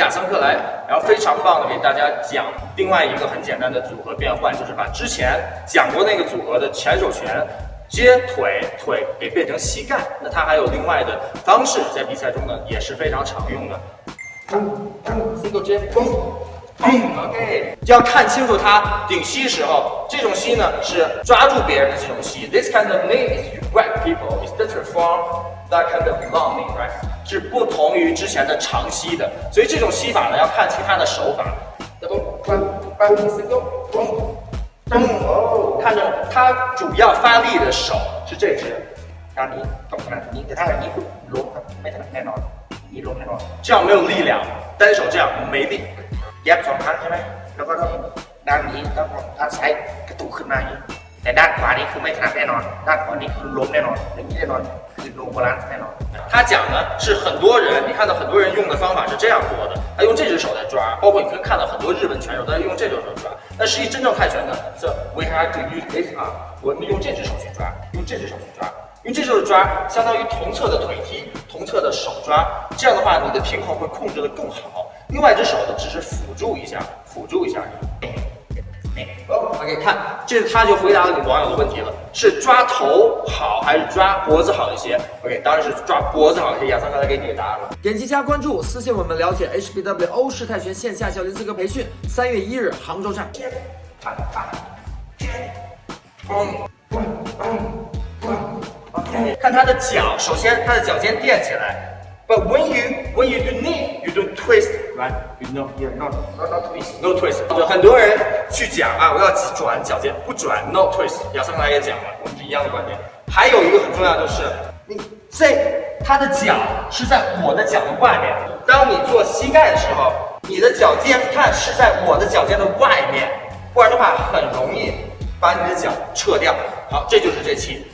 亚桑克莱，然后非常棒的给大家讲另外一个很简单的组合变换，就是把之前讲过那个组合的前手拳接腿，腿给变成膝盖。那他还有另外的方式，在比赛中呢也是非常常用的。single 接，嘣嗯，OK，要看清楚他顶吸时候，这种吸呢是抓住别人的这种吸。This kind of move is with people is different from that kind of longing right 是不同于之前的长吸的。所以这种吸法呢，要看清他的手法。Don't single。看着他主要发力的手是这只，让你懂了。你给他一龙，没得那了，一龙那了，这样没有力量，单手这样没力。แยบสองครั้งใช่ไหมแล้วก็ต้องด้านนี้ต้องด้านซ้ายกระตุกขึ้นมาอย่างนี้แต่ด้านขวานี่คือไม่ถนัดแน่นอน ด้านขวานี่คือล้มแน่นอนอย่างนี้แน่นอนคือโลบาลานซ์แน่นอน 他讲呢是很多人，你看到很多人用的方法是这样做的，他用这只手在抓，包括你可以看到很多日本拳手都在用这只手抓。但实际真正泰拳呢，是 we have to use this arm，我们用这只手去抓，用这只手去抓，用这只手抓，相当于同侧的腿踢，同侧的手抓，这样的话你的平衡会控制的更好。 另外一只手呢，只是辅助一下，辅助一下，OK，看，这他就回答了你网友的问题了，是抓头好还是抓脖子好一些？OK，当然是抓脖子好一些。亚桑刚才给你的答案了。点击加关注，私信我们了解 HBW 欧式泰拳线下教练资格培训，三月一日杭州站。看他的脚，首先他的脚尖垫起来。But when you when you do knee, you do twist, right? You know, Yeah, not not not twist. no twist。就很多人去讲啊，我要转脚尖，不转，no twist。亚桑刚才也讲了，我们是一样的观点。还有一个很重要就是，你这他的脚是在我的脚的外面。当你做膝盖的时候，你的脚尖看是在我的脚尖的外面，不然的话很容易把你的脚撤掉。好，这就是这期。